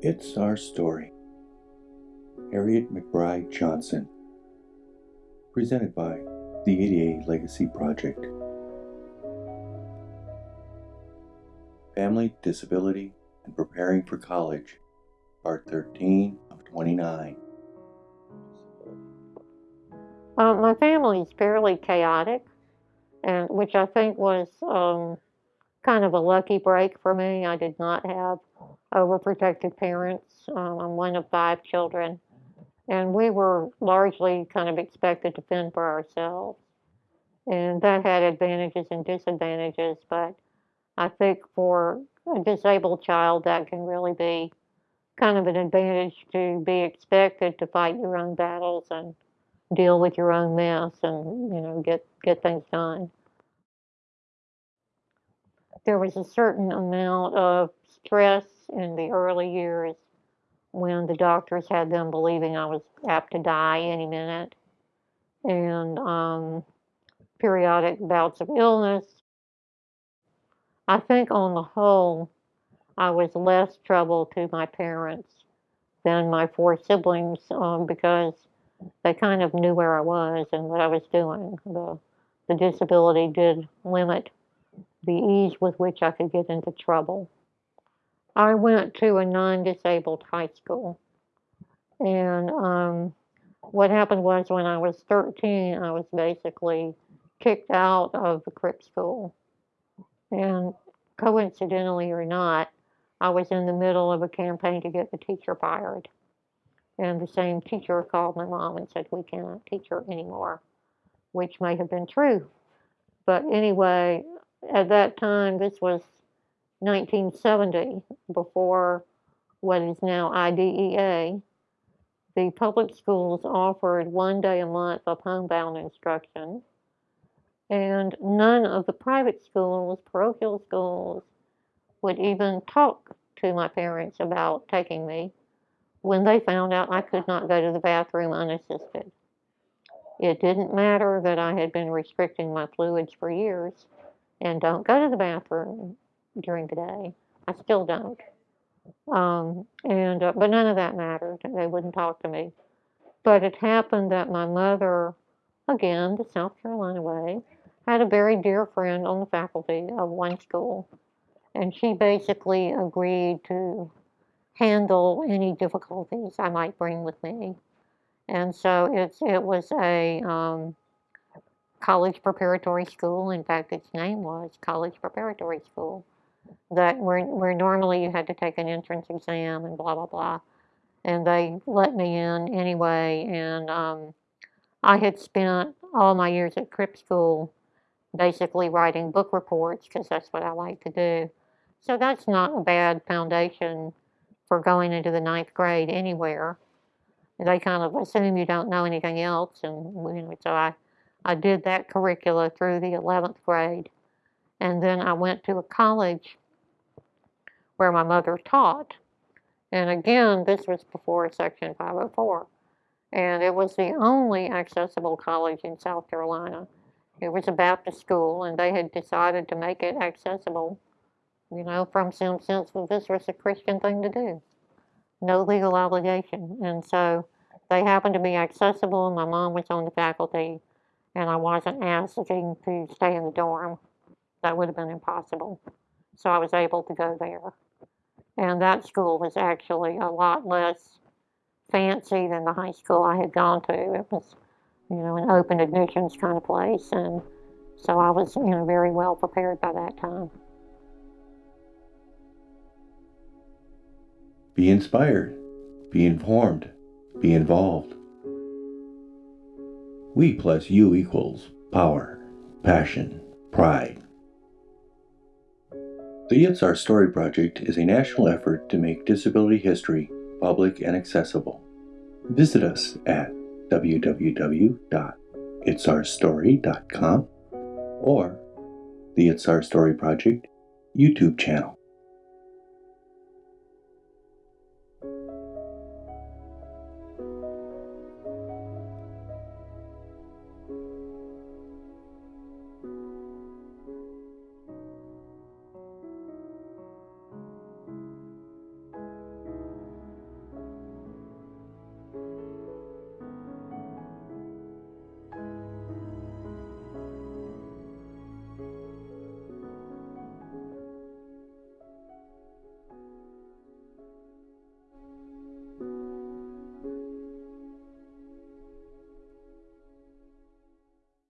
It's Our Story. Harriet McBryde Johnson. Presented by the ADA Legacy Project. Family, Disability, and Preparing for College, Part 13 of 29. Uh, my family is fairly chaotic, and which I think was um, kind of a lucky break for me. I did not have overprotective parents. Um, I'm one of five children, and we were largely kind of expected to fend for ourselves. And that had advantages and disadvantages, but I think for a disabled child, that can really be kind of an advantage to be expected to fight your own battles and deal with your own mess and you know get get things done there was a certain amount of stress in the early years when the doctors had them believing I was apt to die any minute, and um, periodic bouts of illness. I think on the whole, I was less trouble to my parents than my four siblings um, because they kind of knew where I was and what I was doing. The, the disability did limit the ease with which I could get into trouble. I went to a non-disabled high school. And um, what happened was when I was 13, I was basically kicked out of the Crip school. And coincidentally or not, I was in the middle of a campaign to get the teacher fired. And the same teacher called my mom and said, we cannot teach her anymore, which may have been true. But anyway, at that time, this was 1970, before what is now IDEA, the public schools offered one day a month of homebound instruction, and none of the private schools, parochial schools, would even talk to my parents about taking me when they found out I could not go to the bathroom unassisted. It didn't matter that I had been restricting my fluids for years and don't go to the bathroom during the day. I still don't. Um, and uh, but none of that mattered. They wouldn't talk to me. But it happened that my mother, again the South Carolina way, had a very dear friend on the faculty of one school, and she basically agreed to handle any difficulties I might bring with me. And so it's it was a um, college preparatory school. In fact, its name was College Preparatory School. That where, where normally you had to take an entrance exam and blah, blah, blah. And they let me in anyway. And um, I had spent all my years at Crip School basically writing book reports because that's what I like to do. So that's not a bad foundation for going into the ninth grade anywhere. They kind of assume you don't know anything else. And so I I did that curricula through the 11th grade. And then I went to a college where my mother taught. And again, this was before Section 504. And it was the only accessible college in South Carolina. It was a Baptist school, and they had decided to make it accessible, you know, from some sense that this was a Christian thing to do. No legal obligation. And so they happened to be accessible, and my mom was on the faculty and I wasn't asking to stay in the dorm. That would have been impossible. So I was able to go there. And that school was actually a lot less fancy than the high school I had gone to. It was, you know, an open admissions kind of place. And so I was, you know, very well prepared by that time. Be inspired, be informed, be involved. We plus you equals power, passion, pride. The It's Our Story Project is a national effort to make disability history public and accessible. Visit us at www.itsourstory.com or the It's Our Story Project YouTube channel.